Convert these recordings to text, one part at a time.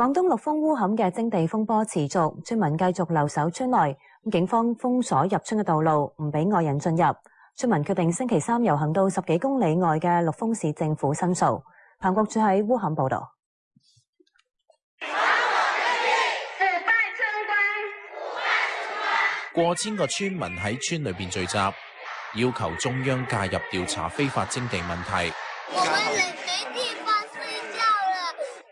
广东陆丰乌坎嘅征地风波持续，村民继续留守村内，警方封锁入村嘅道路，唔俾外人进入。村民决定星期三游行到十几公里外嘅陆丰市政府申诉。彭国柱喺乌坎报道。过千个村民喺村里边聚集，要求中央介入调查非法征地问题。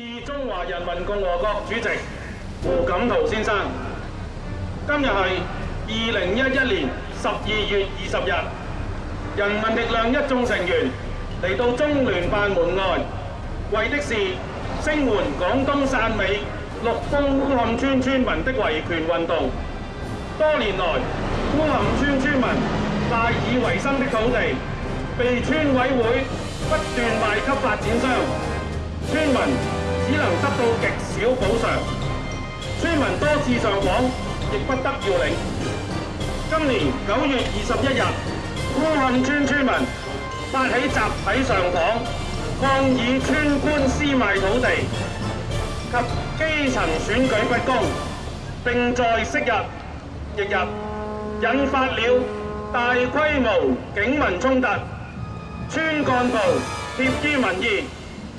致中华人民共和国主席胡锦涛先生，今日系二零一一年十二月二十日，人民力量一众成员嚟到中联办门外，为的是声援广东汕尾陆丰乌坎村村民的维权运动。多年来，乌坎村村民赖以为生的土地被村委会不断卖给发展商，村民。只能得到極少補償，村民多次上訪，亦不得要領。今年九月二十一日，烏冚村村民發起集體上訪，抗議村官私賣土地及基層選舉不公，並在昔日翌日引發了大規模警民衝突，村幹部貼於民意。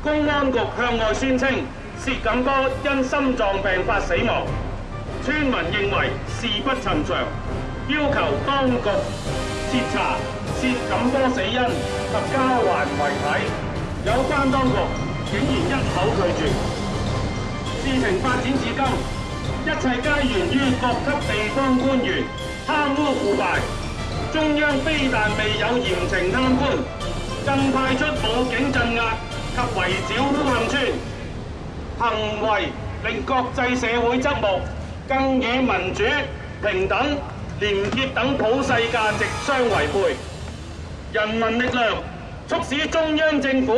公安局向外宣称薛锦波因心脏病发死亡，村民认为事不寻常，要求当局彻查薛锦波死因及交还遗体，有关当局竟然一口拒绝。事情发展至今，一切皆源于各级地方官员贪污腐败，中央非但未有严惩贪官，更派出武警镇压。及圍剿烏坎村行為，令國際社會側目，更與民主、平等、連結等普世價值相違背。人民力量促使中央政府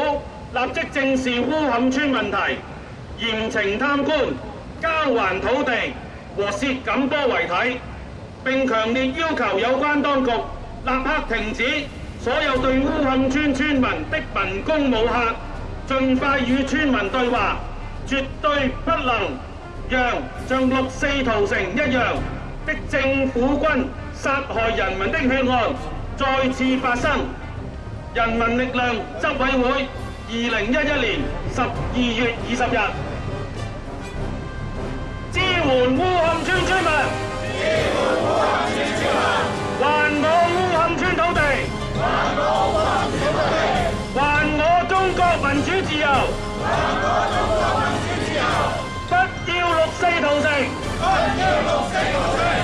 立即正視烏坎村問題，嚴懲貪官，交還土地和涉錦波遺體，並強烈要求有關當局立刻停止所有對烏坎村村民的民工武嚇。盡快與村民對話，絕對不能讓像六四屠城一樣的政府軍殺害人民的血案再次發生。人民力量執委會，二零一一年十二月二十日，支援。中国民主自由，中国民主自由，不要六四屠城，不要六四屠城。